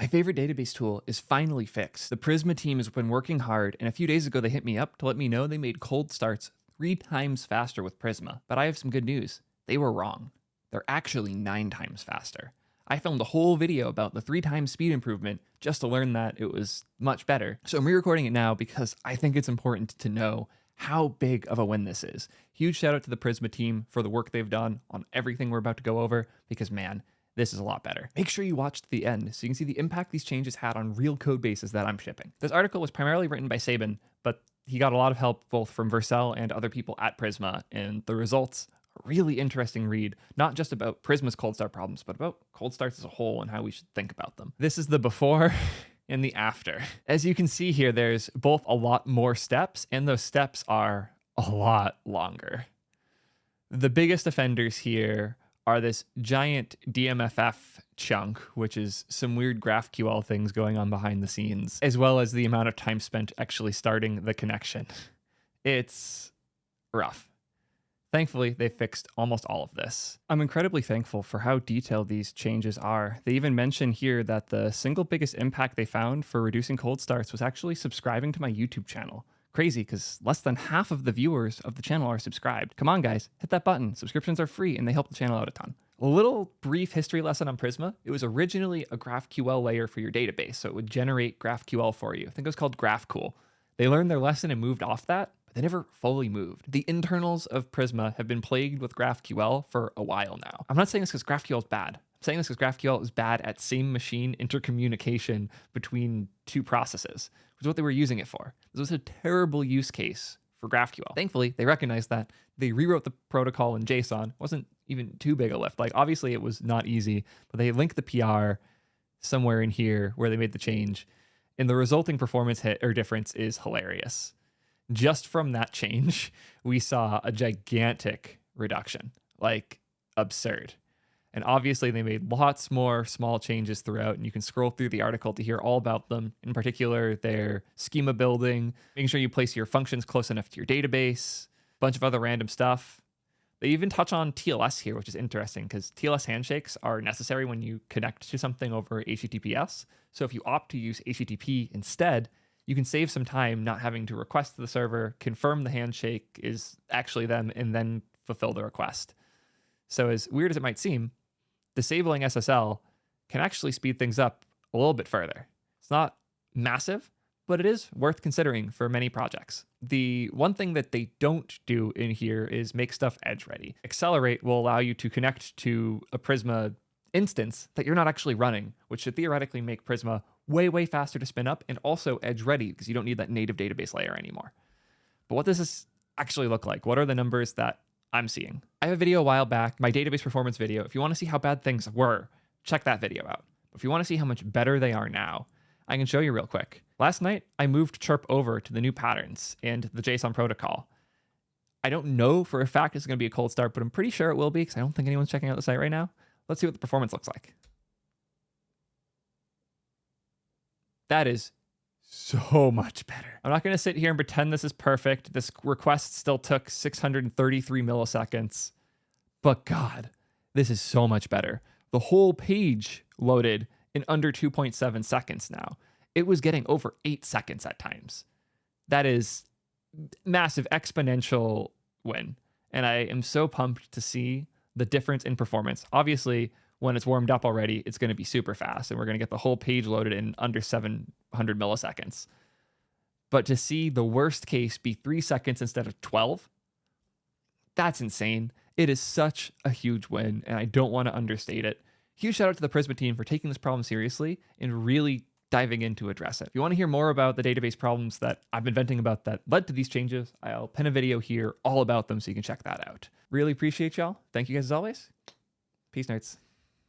My favorite database tool is finally fixed. The Prisma team has been working hard, and a few days ago they hit me up to let me know they made cold starts three times faster with Prisma. But I have some good news. They were wrong. They're actually nine times faster. I filmed a whole video about the three times speed improvement just to learn that it was much better. So I'm re-recording it now because I think it's important to know how big of a win this is. Huge shout out to the Prisma team for the work they've done on everything we're about to go over because man, this is a lot better. Make sure you watch to the end so you can see the impact these changes had on real code bases that I'm shipping. This article was primarily written by Sabin, but he got a lot of help both from Vercel and other people at Prisma, and the results really interesting read, not just about Prisma's cold start problems, but about cold starts as a whole and how we should think about them. This is the before and the after. As you can see here, there's both a lot more steps, and those steps are a lot longer. The biggest offenders here are this giant DMMF chunk, which is some weird GraphQL things going on behind the scenes, as well as the amount of time spent actually starting the connection. It's rough. Thankfully, they fixed almost all of this. I'm incredibly thankful for how detailed these changes are. They even mention here that the single biggest impact they found for reducing cold starts was actually subscribing to my YouTube channel. Crazy, because less than half of the viewers of the channel are subscribed. Come on, guys, hit that button. Subscriptions are free and they help the channel out a ton. A little brief history lesson on Prisma. It was originally a GraphQL layer for your database, so it would generate GraphQL for you. I think it was called Graphcool. They learned their lesson and moved off that, but they never fully moved. The internals of Prisma have been plagued with GraphQL for a while now. I'm not saying this because GraphQL is bad. Saying this because GraphQL is bad at same machine intercommunication between two processes, which is what they were using it for. This was a terrible use case for GraphQL. Thankfully, they recognized that. They rewrote the protocol in JSON. It wasn't even too big a lift. Like, obviously, it was not easy, but they linked the PR somewhere in here where they made the change. And the resulting performance hit or difference is hilarious just from that change, we saw a gigantic reduction, like absurd. And obviously, they made lots more small changes throughout, and you can scroll through the article to hear all about them. In particular, their schema building, making sure you place your functions close enough to your database, a bunch of other random stuff. They even touch on TLS here, which is interesting because TLS handshakes are necessary when you connect to something over HTTPS. So if you opt to use HTTP instead, you can save some time not having to request the server, confirm the handshake is actually them, and then fulfill the request. So, as weird as it might seem, disabling SSL can actually speed things up a little bit further. It's not massive, but it is worth considering for many projects. The one thing that they don't do in here is make stuff edge ready. Accelerate will allow you to connect to a Prisma instance that you're not actually running, which should theoretically make Prisma way, way faster to spin up and also edge ready because you don't need that native database layer anymore. But what does this actually look like? What are the numbers that I'm seeing? I have a video a while back, my database performance video. If you want to see how bad things were, check that video out. If you want to see how much better they are now, I can show you real quick. Last night, I moved Chirp over to the new patterns and the JSON protocol. I don't know for a fact it's going to be a cold start, but I'm pretty sure it will be because I don't think anyone's checking out the site right now. Let's see what the performance looks like. That is so much better. I'm not going to sit here and pretend this is perfect. This request still took 633 milliseconds. But God, this is so much better. The whole page loaded in under 2.7 seconds now. It was getting over eight seconds at times. That is massive exponential win. And I am so pumped to see the difference in performance. Obviously, when it's warmed up already, it's going to be super fast and we're going to get the whole page loaded in under 700 milliseconds. But to see the worst case be three seconds instead of 12, that's insane. It is such a huge win, and I don't want to understate it. Huge shout out to the Prisma team for taking this problem seriously and really diving in to address it. If you want to hear more about the database problems that I've been venting about that led to these changes, I'll pin a video here all about them so you can check that out. Really appreciate y'all. Thank you guys as always. Peace, nerds.